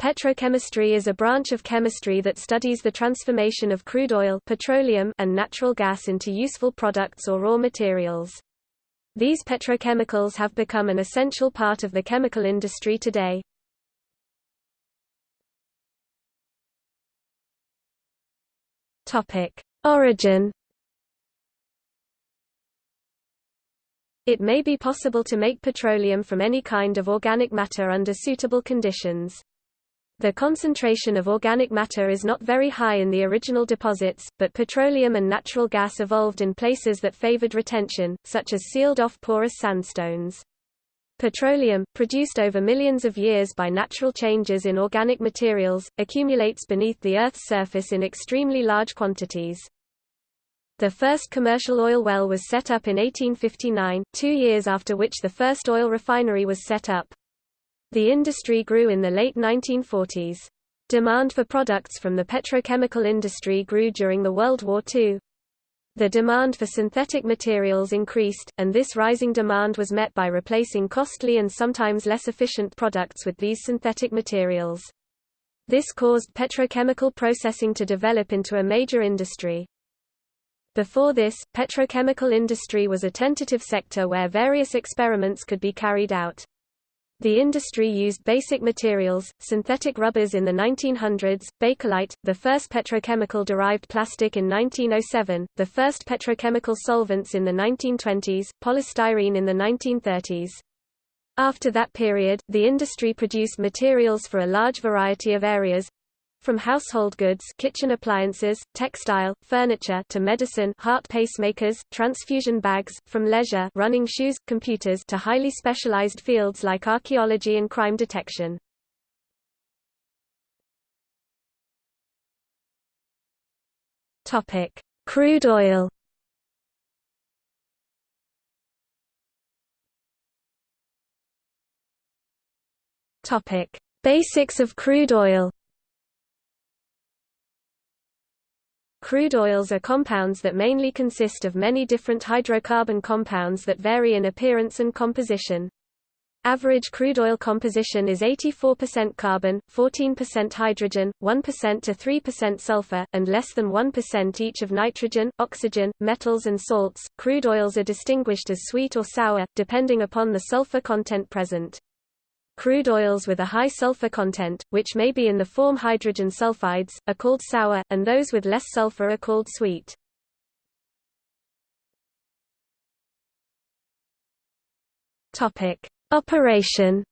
Petrochemistry is a branch of chemistry that studies the transformation of crude oil petroleum and natural gas into useful products or raw materials. These petrochemicals have become an essential part of the chemical industry today. Origin It may be possible to make petroleum from any kind of organic matter under suitable conditions. The concentration of organic matter is not very high in the original deposits, but petroleum and natural gas evolved in places that favored retention, such as sealed-off porous sandstones. Petroleum, produced over millions of years by natural changes in organic materials, accumulates beneath the Earth's surface in extremely large quantities. The first commercial oil well was set up in 1859, two years after which the first oil refinery was set up. The industry grew in the late 1940s. Demand for products from the petrochemical industry grew during the World War II. The demand for synthetic materials increased, and this rising demand was met by replacing costly and sometimes less efficient products with these synthetic materials. This caused petrochemical processing to develop into a major industry. Before this, petrochemical industry was a tentative sector where various experiments could be carried out. The industry used basic materials, synthetic rubbers in the 1900s, Bakelite, the first petrochemical-derived plastic in 1907, the first petrochemical solvents in the 1920s, polystyrene in the 1930s. After that period, the industry produced materials for a large variety of areas, from household goods kitchen appliances, textile, furniture to medicine heart pacemakers, transfusion bags, from leisure running shoes, computers to highly specialized fields like archaeology and crime detection. Crude oil. Basics of crude oil. Crude oils are compounds that mainly consist of many different hydrocarbon compounds that vary in appearance and composition. Average crude oil composition is 84% carbon, 14% hydrogen, 1% to 3% sulfur, and less than 1% each of nitrogen, oxygen, metals and salts. Crude oils are distinguished as sweet or sour, depending upon the sulfur content present. Crude oils with a high sulfur content, which may be in the form hydrogen sulfides, are called sour, and those with less sulfur are called sweet. Operation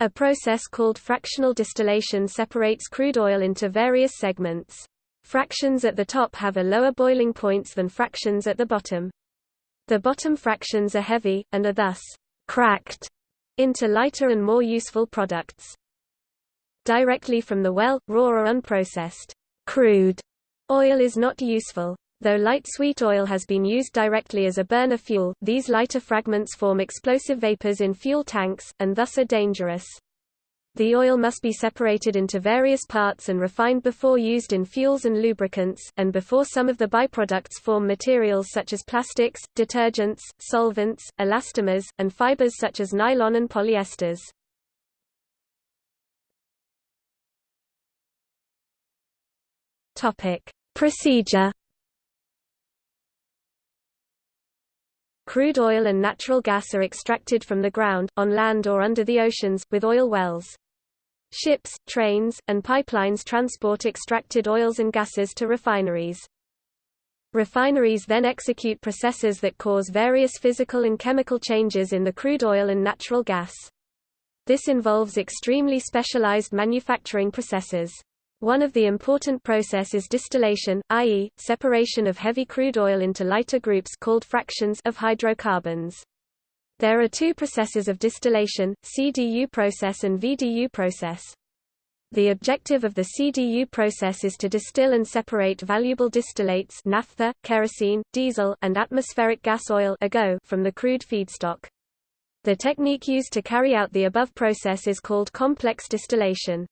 A process called fractional distillation separates crude oil into various segments. Fractions at the top have a lower boiling points than fractions at the bottom. The bottom fractions are heavy, and are thus cracked into lighter and more useful products. Directly from the well, raw or unprocessed, crude oil is not useful. Though light sweet oil has been used directly as a burner fuel, these lighter fragments form explosive vapors in fuel tanks, and thus are dangerous. The oil must be separated into various parts and refined before used in fuels and lubricants, and before some of the byproducts form materials such as plastics, detergents, solvents, elastomers, and fibers such as nylon and polyesters. Topic: Procedure Crude oil and natural gas are extracted from the ground, on land or under the oceans, with oil wells. Ships, trains, and pipelines transport extracted oils and gases to refineries. Refineries then execute processes that cause various physical and chemical changes in the crude oil and natural gas. This involves extremely specialized manufacturing processes. One of the important process is distillation, i.e., separation of heavy crude oil into lighter groups called fractions of hydrocarbons. There are two processes of distillation, CDU process and VDU process. The objective of the CDU process is to distill and separate valuable distillates naphtha, kerosene, diesel, and atmospheric gas oil from the crude feedstock. The technique used to carry out the above process is called complex distillation.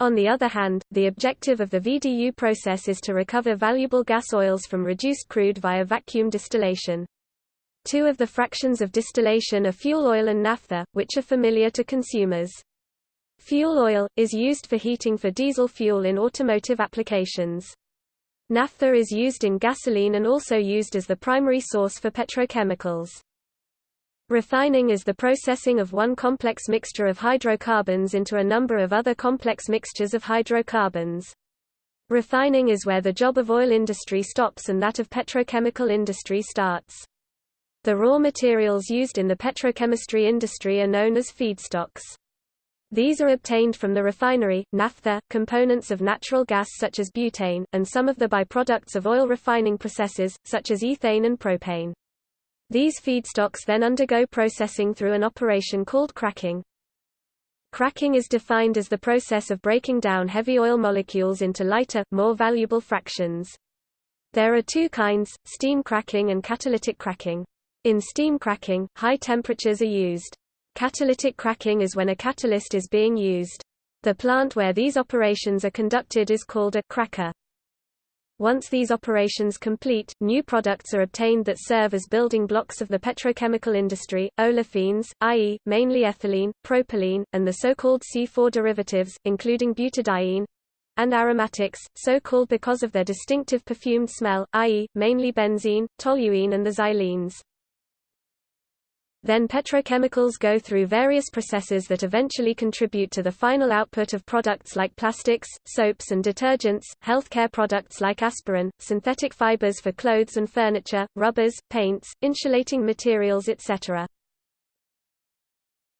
On the other hand, the objective of the VDU process is to recover valuable gas oils from reduced crude via vacuum distillation. Two of the fractions of distillation are fuel oil and naphtha, which are familiar to consumers. Fuel oil, is used for heating for diesel fuel in automotive applications. Naphtha is used in gasoline and also used as the primary source for petrochemicals. Refining is the processing of one complex mixture of hydrocarbons into a number of other complex mixtures of hydrocarbons. Refining is where the job of oil industry stops and that of petrochemical industry starts. The raw materials used in the petrochemistry industry are known as feedstocks. These are obtained from the refinery, naphtha, components of natural gas such as butane, and some of the byproducts of oil refining processes, such as ethane and propane. These feedstocks then undergo processing through an operation called cracking. Cracking is defined as the process of breaking down heavy oil molecules into lighter, more valuable fractions. There are two kinds, steam cracking and catalytic cracking. In steam cracking, high temperatures are used. Catalytic cracking is when a catalyst is being used. The plant where these operations are conducted is called a cracker. Once these operations complete, new products are obtained that serve as building blocks of the petrochemical industry, olefins, i.e., mainly ethylene, propylene, and the so-called C4 derivatives, including butadiene, and aromatics, so called because of their distinctive perfumed smell, i.e., mainly benzene, toluene and the xylenes. Then petrochemicals go through various processes that eventually contribute to the final output of products like plastics, soaps and detergents, healthcare products like aspirin, synthetic fibers for clothes and furniture, rubbers, paints, insulating materials etc.